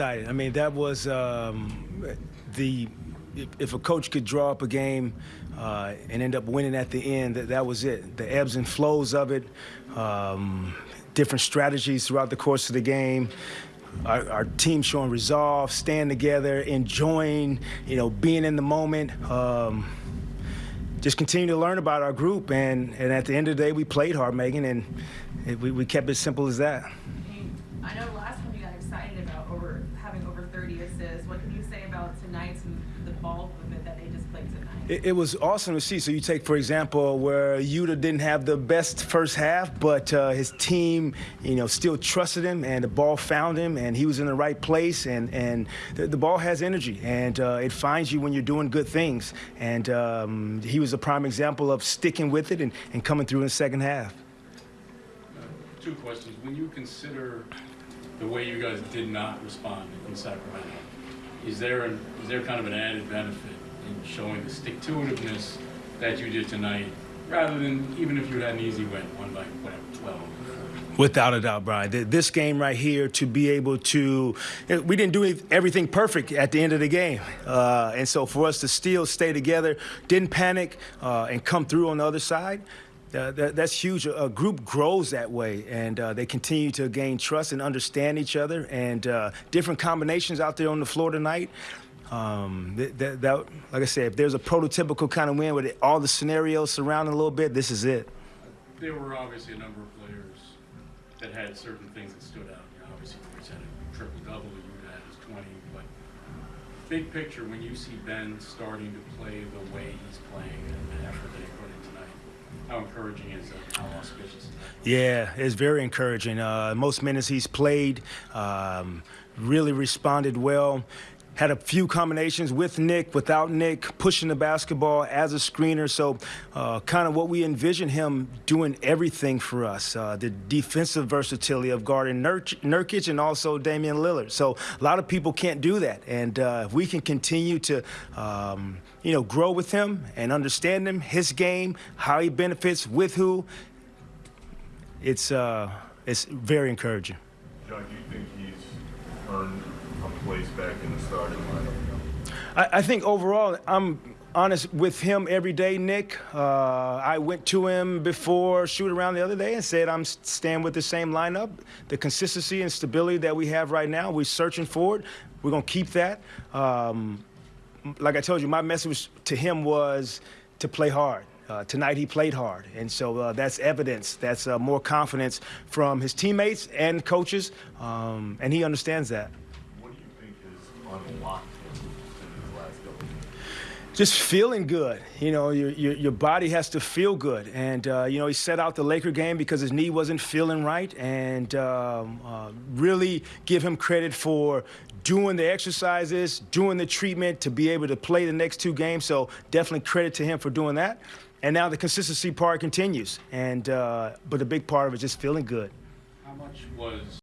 excited. I mean, that was um, the if, a coach could draw up a game uh, and end up winning at the end, that, that was it. The ebbs and flows of it, um, different strategies throughout the course of the game. Our, our, team showing resolve, staying together, enjoying, you know, being in the moment. Um, just continue to learn about our group, and, and at the end of the day, we played hard, Megan, and it, we, we kept it simple as that. I know last time you got excited about over having over 30 assists. What can you say about tonight's and the ball movement that they displayed tonight? It, it, was awesome to see. So you take, for example, where Yuta didn't have the best first half, but uh, his team, you know, still trusted him, and the ball found him, and he was in the right place, and and the, the ball has energy, and uh, it finds you when you're doing good things, and um, he was a prime example of sticking with it and, and coming through in the second half. Uh, two questions. When you consider the way you guys did not respond in Sacramento, is there an, is there kind of an added benefit in showing the stick-to-itiveness that you did tonight, rather than even if you had an easy win, one by whatever, 12? Without a doubt, Brian. This game right here, to be able to, we didn't do everything perfect at the end of the game. Uh, and so for us to still stay together, didn't panic, uh, and come through on the other side, that, that's huge. A group grows that way, and uh, they continue to gain trust and understand each other. And uh, different combinations out there on the floor tonight. Um, that, that, that, like I said, if there's a prototypical kind of win with all the scenarios surrounding a little bit, this is it. There were obviously a number of players that had certain things that stood out. You know, obviously, Royce had a triple double, you had his 20, but big picture, when you see Ben starting to play the way he's playing and the effort that he put in tonight, how encouraging is that? How auspicious? Yeah, it's very encouraging. Uh, most minutes he's played, um, really responded well had a few combinations with Nic, without Nic, pushing the basketball as a screener. So, uh, kind of what we envision him doing everything for us. Uh, the defensive versatility of guarding Nurkic and also Damian Lillard. So, a lot of people can't do that. And uh, if we can continue to, um, you know, grow with him and understand him, his game, how he benefits with who, it's, uh, it's very encouraging. John, do you think he's earned a place back in the starting lineup? I, I think overall, I'm honest with him every day, Nick. Uh, I went to him before shoot around the other day and said I'm staying with the same lineup. The consistency and stability that we have right now, we're searching for it. We're going to keep that. Um, like I told you, my message to him was to play hard. Uh, tonight he played hard, and so uh, that's evidence. That's uh, more confidence from his teammates and coaches, um, and he understands that. Just feeling good. You know, your, your, your, body has to feel good. And, uh, you know, he set out the Laker game because his knee wasn't feeling right. And um, uh, really give him credit for doing the exercises, doing the treatment to be able to play the next two games. So definitely credit to him for doing that. And now the consistency part continues. And uh, but the big part of it is just feeling good. How much was